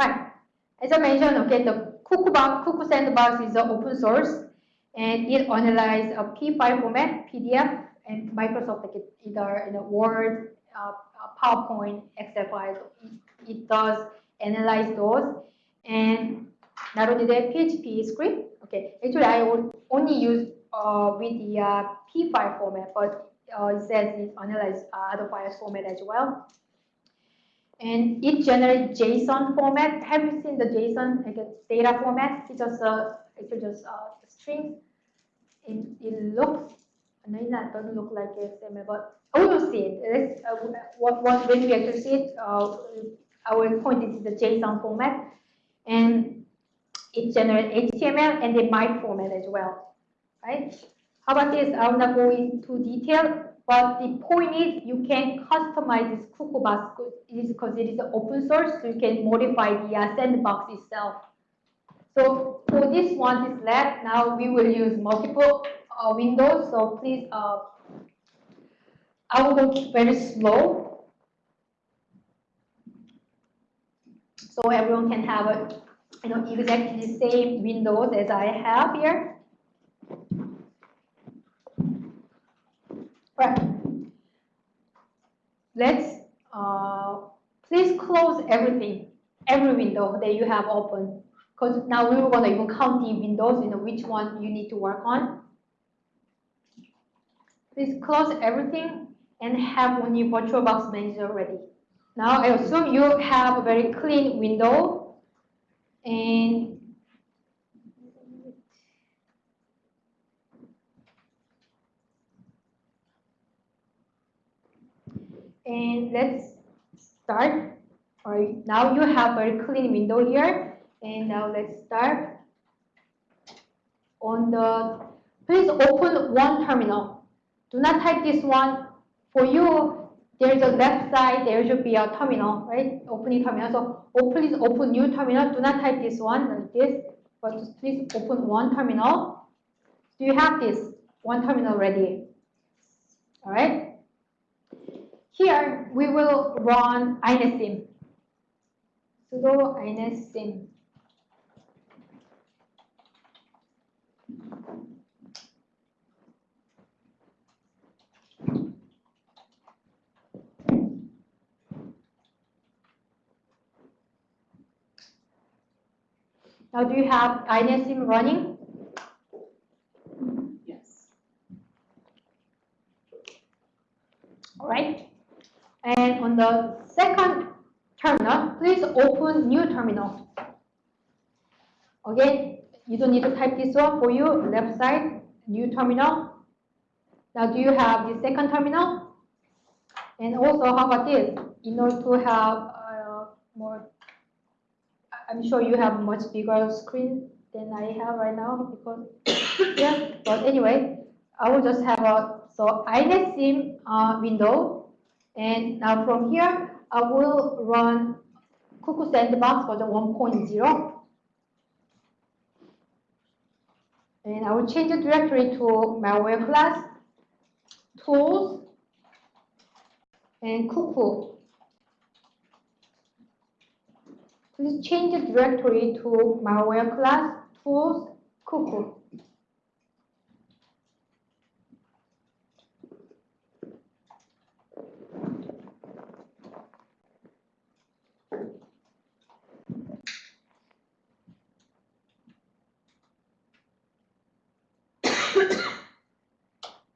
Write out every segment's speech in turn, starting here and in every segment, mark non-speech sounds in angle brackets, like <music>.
Alright, as I mentioned, okay, the Cuckoo, Cuckoo Sandbox is open source and it analyzes a PE file format, PDF, and Microsoft like either in a Word, uh, PowerPoint, Excel files. It, it does analyze those, and not only that, PHP script. Okay, actually I would only use uh, with the uh, PE file format, but uh, it says it analyzes uh, other files format as well. And it generates JSON format. Have you seen the JSON like data format? It's just uh, it's just uh, string. It, it looks, no, it doesn't look like XML, but oh, you see it. Uh, what, what, when we actually see it, uh, I will point to the JSON format. And it generates HTML and the MIME format as well, right? How about this? I will not go into detail, but the point is you can customize this box because it is open source, so you can modify the uh, sandbox itself. So for this one, this lab, now we will use multiple uh, windows. So please, uh, I will go very slow. So everyone can have a, you know, exactly the same windows as I have here. Right. Let's uh, please close everything, every window that you have open. Because now we are going to even count the windows, you know, which one you need to work on. Please close everything and have only VirtualBox Manager ready. Now I assume you have a very clean window and and let's start. All right, now you have a clean window here and now let's start. On the, please open one terminal. Do not type this one. For you, there's a left side, there should be a terminal, right? Opening terminal. So oh, please open new terminal. Do not type this one like this, but please open one terminal. Do you have this one terminal ready? All right. Here we will run iNetSim. sudo iNetSim. Now, do you have iNetSim running? Yes. All right. And on the second terminal, please open new terminal. Again, you don't need to type this one for you, left side, new terminal. Now, do you have the second terminal? And also, how about this? In order to have uh, more I'm sure you have much bigger screen than I have right now because <coughs> yeah. But anyway, I will just have a so iNetSim uh, window, and now from here I will run Cuckoo Sandbox version 1.0, and I will change the directory to malware class, tools, and Cuckoo. Please change the directory to malware class tools cuckoo.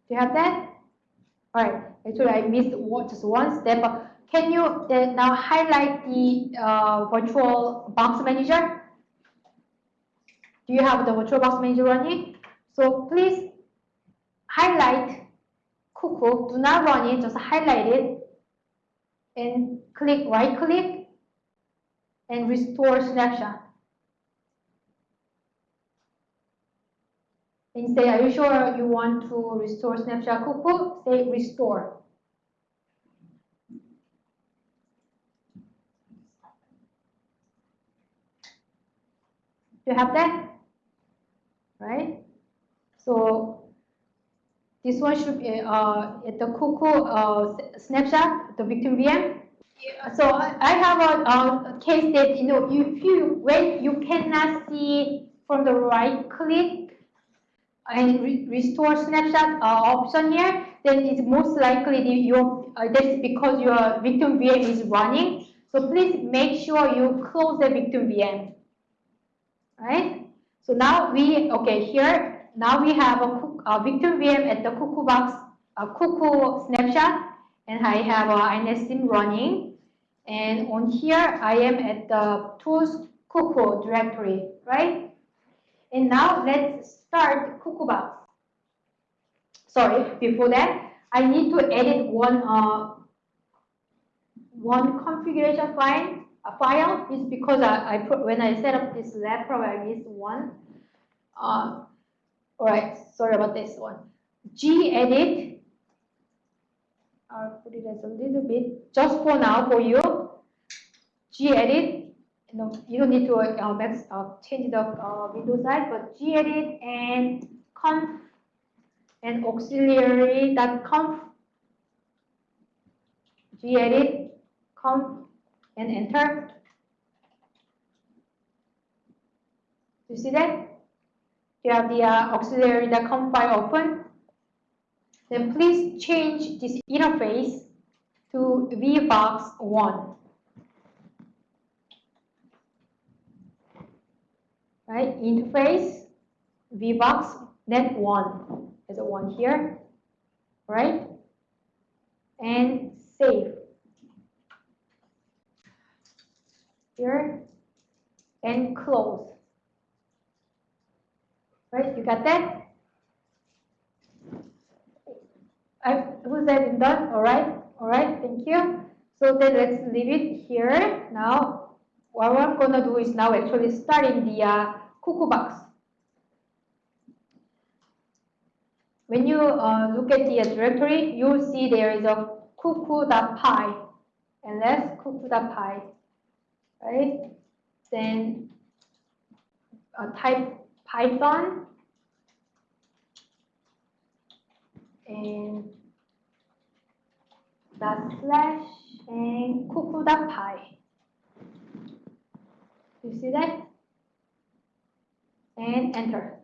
Do you have that? All right. Actually, I missed just one step. But can you now highlight the uh, virtual box manager? Do you have the virtual box manager running? So please highlight Cuckoo. Do not run it, just highlight it and click right click and restore snapshot. And say, are you sure you want to restore snapshot Cuckoo? Say restore. You have that? Right? So this one should be uh, at the Cuckoo uh, snapshot, the victim VM. So I have a, a case that, you know, if you, when you cannot see from the right click and re- restore snapshot uh, option here, then it's most likely the, your, uh, that's because your victim VM is running. So please make sure you close the victim VM. Right? So now we, okay, here, now we have a, a victim VM at the Cuckoo box, a Cuckoo snapshot, and I have a INetSIM running. And on here, I am at the tools Cuckoo directory, right? And now let's start Cuckoo box. Sorry, before that, I need to edit one uh, one configuration file. A file is because I, I put when I set up this laptop, I missed one. Uh, all right, sorry about this one. gedit. I'll put it as a little bit just for now for you. gedit. You know, you don't need to uh, uh, change the uh, window size, but gedit and conf and auxiliary.conf gedit conf and enter. You see that? You have the uh, auxiliary.conf file open. Then please change this interface to VBox1. Right, interface VBox net 1 is a 1 here, right? And save. Here and close. Right, you got that? I, who's that done? All right, all right, thank you. So then let's leave it here. Now, what I'm gonna do is now actually starting the uh, Cuckoo box. When you uh, look at the directory, you'll see there is a cuckoo.py, and that's cuckoo.py, right? Then uh, type Python and dot slash and cuckoo.py. You see that? And enter.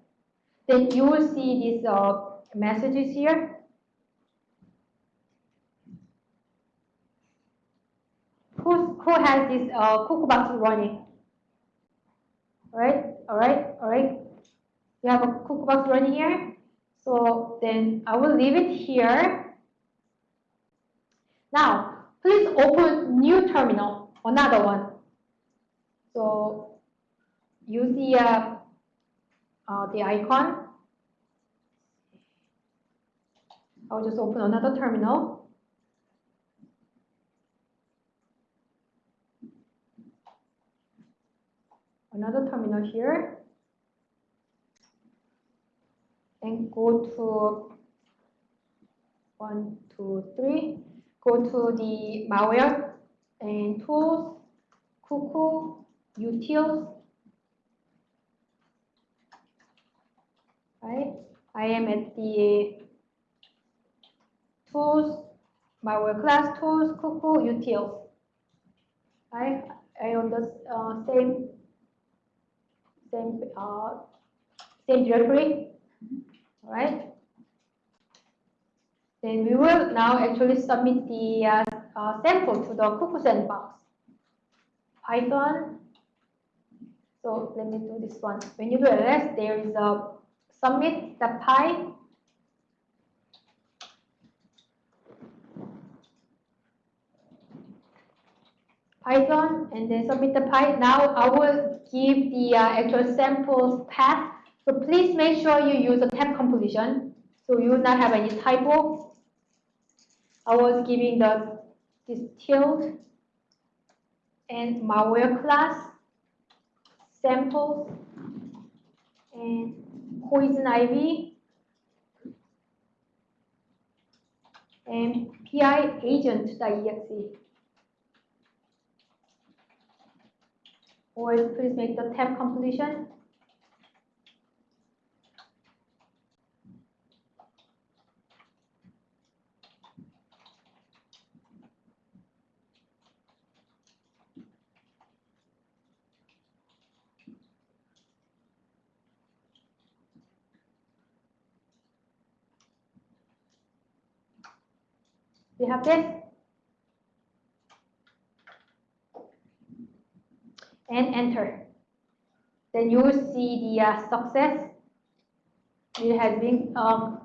Then you will see these uh, messages here. Who's, who has this uh, box running? All right, all right, all right. You have a cuckoo box running here. So then I will leave it here. Now, please open new terminal, another one. So use the, uh, uh, the icon. I'll just open another terminal. Another terminal here. And go to one, two, three. Go to the malware and tools, cuckoo, utils. Right? I am at the tools, my work class tools, cuckoo, utils. Right? I on the uh, same same uh, same directory. right? Then we will now actually submit the uh, uh, sample to the Cuckoo sandbox. Python. So let me do this one. When you do ls, there is a submit the py. Python and then submit.py. Now I will give the uh, actual samples path. So please make sure you use a tab composition so you will not have any typo. I was giving the distilled and malware class samples and poison ivy and pi agent.exe. Or please make the tab completion. You have this? And enter. Then you will see the uh, success. It has been, um,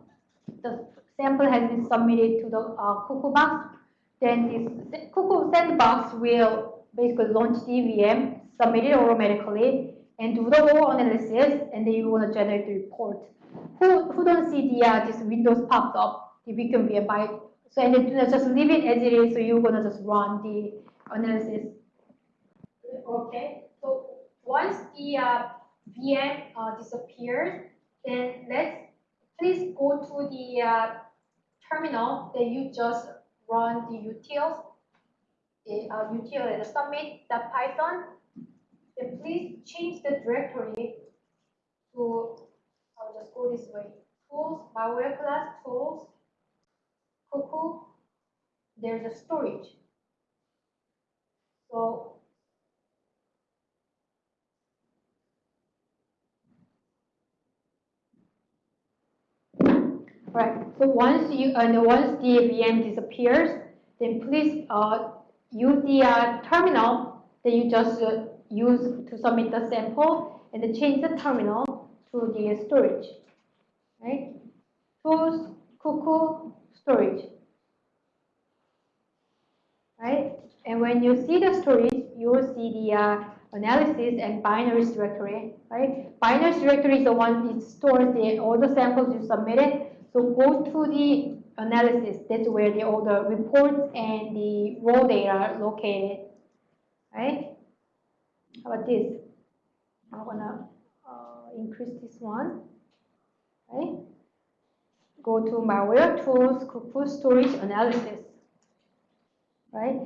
the sample has been submitted to the uh, Cuckoo box. Then this Cuckoo sandbox will basically launch the VM, submit it automatically, and do the whole analysis, and then you want to generate the report. Who, who don't see the uh, this Windows popped up, the Beacon VM by so and just leave it as it is, so you're gonna just run the analysis. Okay, so once the uh, VM uh, disappears, then let's please go to the uh, terminal that you just run the utils, the uh, util and submit.python. Then please change the directory to, I'll just go this way, tools, malware class, tools, cuckoo, there's a storage. So Right. So once you and once the VM disappears, then please uh, use the uh, terminal that you just uh, use to submit the sample, and change the terminal to the storage. Right? Tools, cuckoo, storage. Right? And when you see the storage, you will see the uh, analysis and binaries directory. Right? Binaries directory is the one that stores the, all the samples you submitted. So go to the analysis. That's where the, all the reports and the raw data are located. Right? How about this? I'm gonna uh, increase this one. Right? Go to malware tools, Cuckoo storage analysis, right?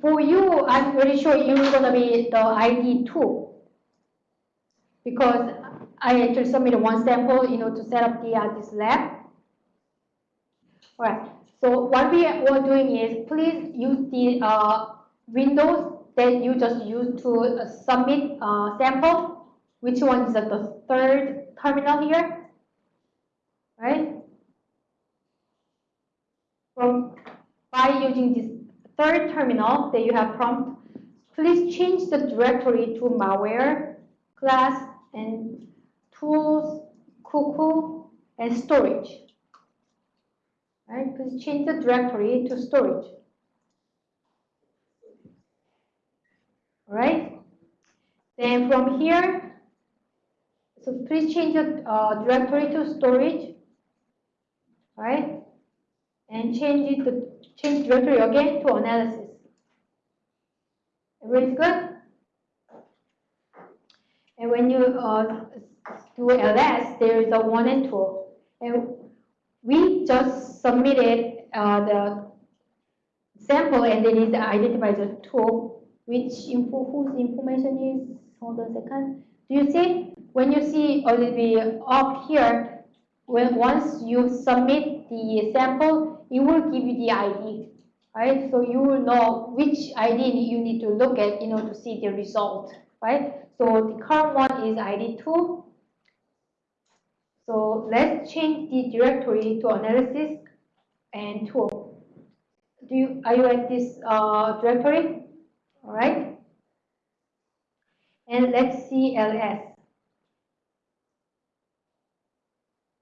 For you, I'm pretty sure you're gonna be the ID two because I actually submitted one sample, you know, to set up the uh, this lab. All right. So what we are doing is please use the uh, windows that you just use to uh, submit uh, sample. Which one is the third terminal here? Right? From by using this third terminal that you have prompt, please change the directory to malware, class, and tools, cuckoo, and storage. Right? Please change the directory to storage. All right? Then from here, so please change the uh, directory to storage. All right? And change it to change directory again to analysis. Everybody's good? And when you uh, do ls, there is a one and two. And we just submitted uh, the sample and it identifies a two, which info, whose information is, hold on a second. Do you see? When you see a little bit up here, when once you submit the sample, it will give you the ID, right? So you will know which ID you need to look at, you know, to see the result, right? So the current one is ID 2. So let's change the directory to analysis and tool. Do you, are you at this uh, directory? All right. And let's see ls.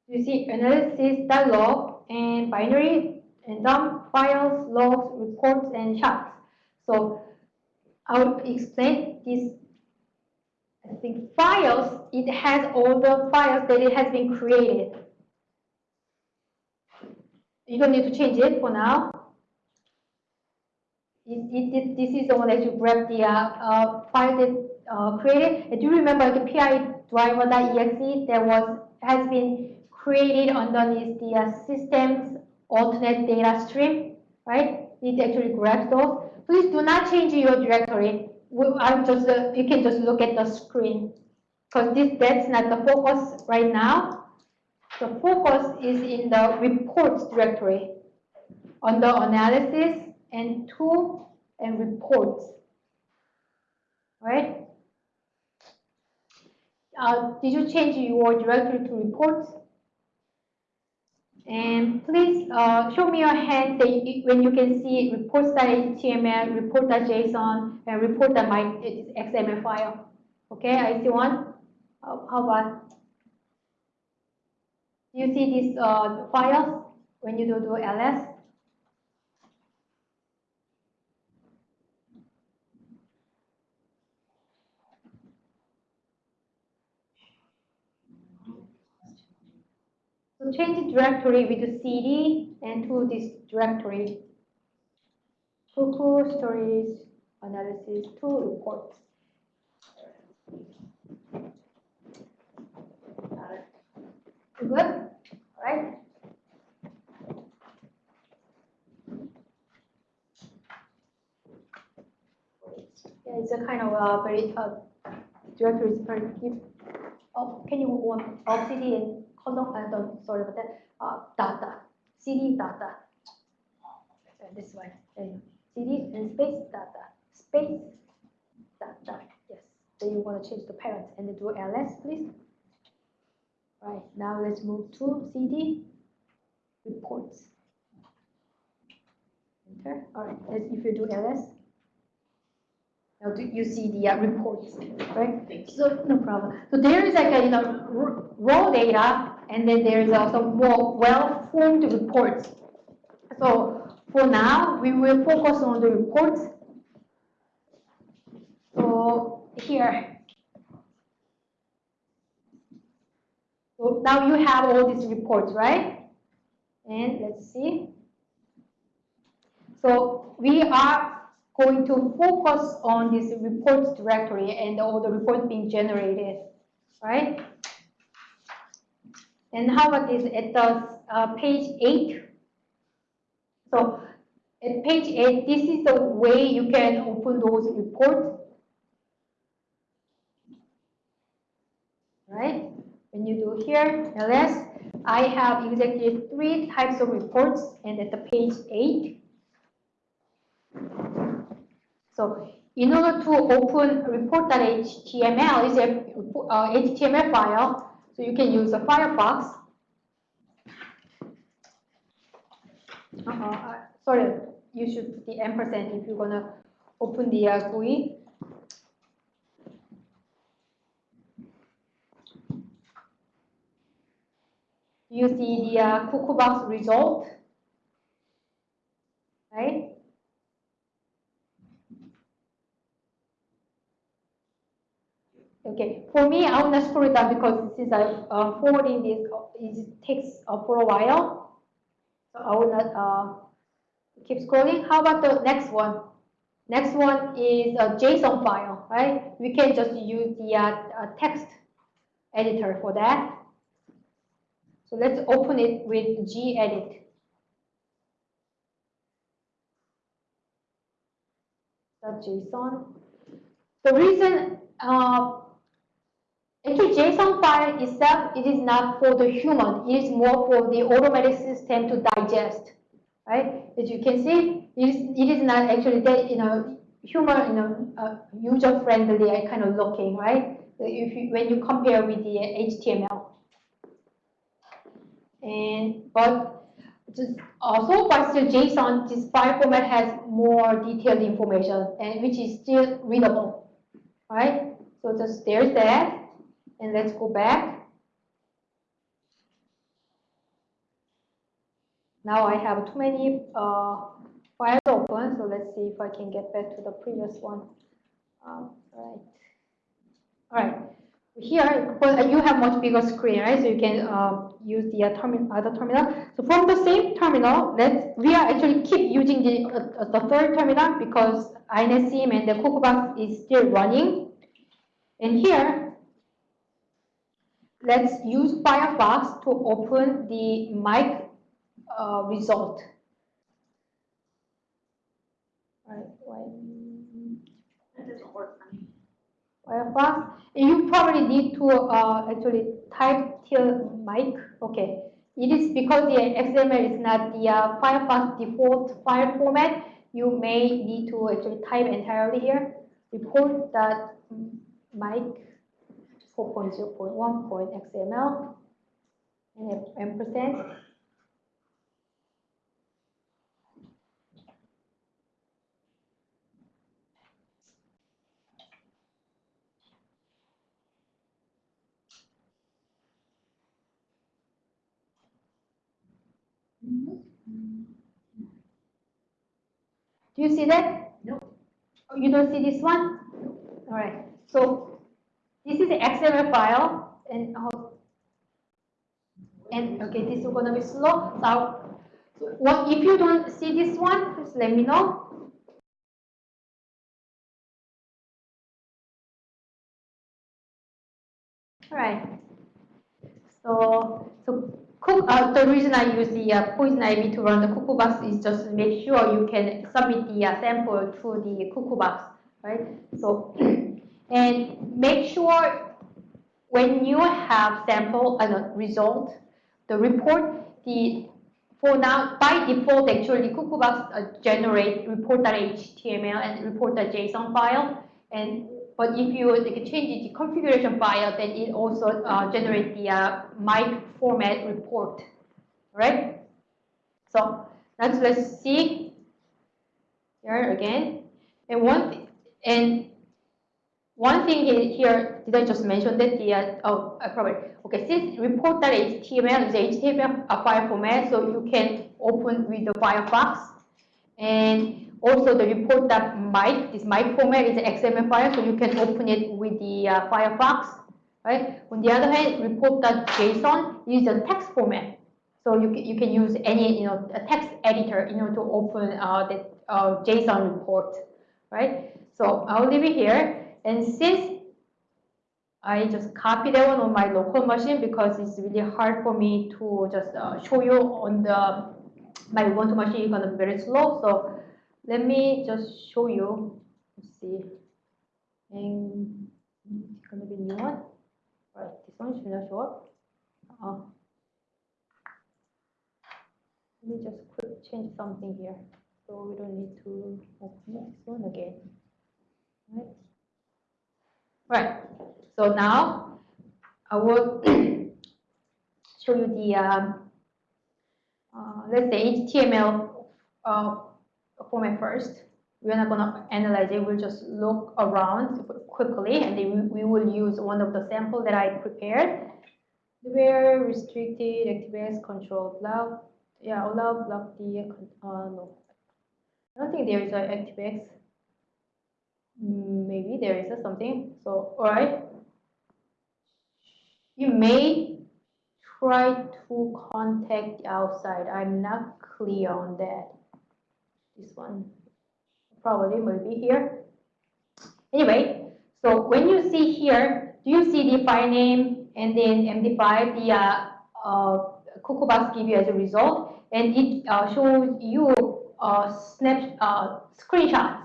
You see analysis.log and binary and dump files, logs, reports, and charts. So I'll explain this. I think files, it has all the files that it has been created. You don't need to change it for now. It, it, it, this is the one that you grab the uh, uh, file that uh, created. And do you remember the PI driver.exe that was has been created underneath the uh, system's alternate data stream, right? It actually grabs those. Please do not change your directory. I'm just, uh, you can just look at the screen because this that's not the focus right now. The focus is in the reports directory under analysis and tool and reports, right? Uh, did you change your directory to reports? And please uh, show me your hand when you can see reports.html, report.json, and report.xml file. Okay, I see one. How about? You see these uh, files when you do, do ls? Change the directory with the cd and to this directory. Cuckoo storage analysis to reports. Good? All right. Yeah, it's a kind of uh, very uh, directory is very deep. Oh, can you want oh, CD and column? I don't sorry about that. Uh, data, CD data. Uh, this one. CD and space data, space data. Yes. Then you want to change the parent and do ls, please. Right, now let's move to CD reports. Enter. All right, let's, if you do ls, now do you see the uh, reports, right? So no problem. So there is like a you know raw data, and then there is also more well-formed reports. So for now, we will focus on the reports. So here, So now you have all these reports, right? And let's see. So we are going to focus on this reports directory and all the reports being generated, right? And how about this at the uh, page 8? So at page 8, this is the way you can open those reports, right? When you do here, ls, I have exactly three types of reports and at the page 8. So in order to open report.html is a uh, HTML file, so you can use a Firefox. Uh -uh, sorry, you should put the ampersand if you're gonna open the uh, GUI. you see the uh, result, right? Okay, for me, I will not scroll it because since I'm uh, forwarding this, it takes uh, for a while. So I will not uh, keep scrolling. How about the next one? Next one is a JSON file, right? We can just use the uh, uh text editor for that. So let's open it with gedit. .json. The reason, uh, actually JSON file itself, it is not for the human. It is more for the automatic system to digest, right? As you can see, it is, it is not actually that, you know, human, you know, uh, user-friendly kind of looking, right? If you, when you compare with the HTML. And but just also but still JSON, this file format has more detailed information and which is still readable. Right? So just there's that. And let's go back. Now I have too many uh, files open, so let's see if I can get back to the previous one. Um, right. All right. Here, but you have much bigger screen, right? So you can uh, use the uh, other terminal. So from the same terminal, let's we are actually keep using the uh, the third terminal because INetSim and the Cuckoo Box is still running. And here, let's use Firefox to open the MAEC uh, result. All right, That doesn't work for me. Firefox. You probably need to uh, actually type till MAEC. Okay. It is because the XML is not the uh, Firefox default file format. You may need to actually type entirely here. Report that maec 4.0.1.xml and ampersand. Do you see that? No. Oh, you don't see this one? All right. So this is the XML file, and uh, and okay, this is gonna be slow. So what if you don't see this one? Please let me know. All right. So so cook. Uh, the reason I use the uh, poison ivy to run the cuckoo box is just to make sure you can submit the uh, sample to the cuckoo box, right? So <clears throat> and make sure when you have sample and uh, result, the report, the for now by default actually Cuckoo Box uh, generate report.html and report.json file, and but if you like, change the configuration file, then it also uh, generate the uh, MAEC format report, right? So let's let's see. Here again, and one and one thing here, did I just mention that the, uh, oh, I probably, okay, since report.html is HTML a file format, so you can open with the Firefox. And also the report that report.maec, this MAEC format is an XML file, so you can open it with the uh, Firefox, right? On the other hand, report.json is a text format. So you can, you can use any, you know, a text editor, you know, to open uh, the uh, JSON report, right? So I'll leave it here. And since I just copy that one on my local machine because it's really hard for me to just uh, show you on the my Ubuntu machine is gonna be very slow. So let me just show you. Let's see. And it's gonna be new one. Right, this one should not show up. Uh, let me just quick change something here. So we don't need to open this one again. Right. Right. So now I will <clears throat> show you the um, uh, let's say HTML uh, format first. We're not gonna analyze it. We'll just look around quickly, and then we, we will use one of the sample that I prepared. Where restricted ActiveX control block. Yeah, allow block the uh, no. I don't think there is an ActiveX. Maybe there is something. So, all right. You may try to contact the outside. I'm not clear on that. This one probably will be here. Anyway, so when you see here, do you see the file name and then MD5, the uh, uh, give you as a result, and it uh, shows you uh, snap uh, screenshots,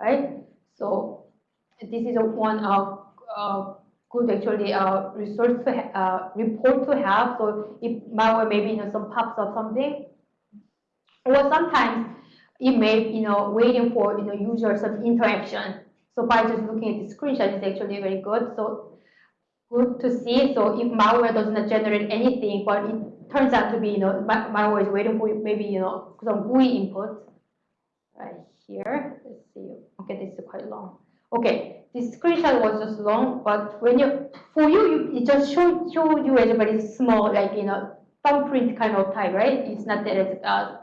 right? So this is a one of uh, good actually uh, resource to uh, report to have. So if malware maybe you know some pops up something, or sometimes it may you know waiting for you know user some interaction. So by just looking at the screenshot is actually very good. So good to see. So if malware does not generate anything, but it turns out to be you know malware is waiting for maybe you know some GUI input right here. Let's see. Okay, this is quite long. Okay, this screenshot was just long, but when you for you, you it just show show you as very small, like you know thumbprint kind of type, right? It's not that uh,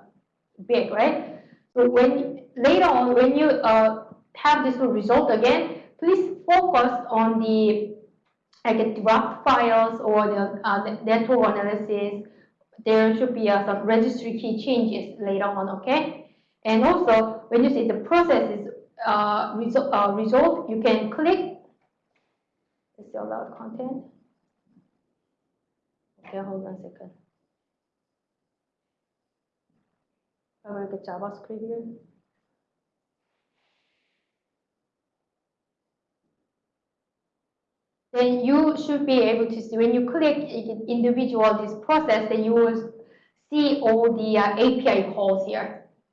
big, right? So when later on, when you uh, have this result again, please focus on the like dropped files or the uh, network analysis. There should be uh, some registry key changes later on, okay? And also, when you see the process is uh, result, uh, result, you can click. The allowed content? Okay, hold on a second. I will get JavaScript here. Then you should be able to see when you click individual this process, then you will see all the uh, API calls here.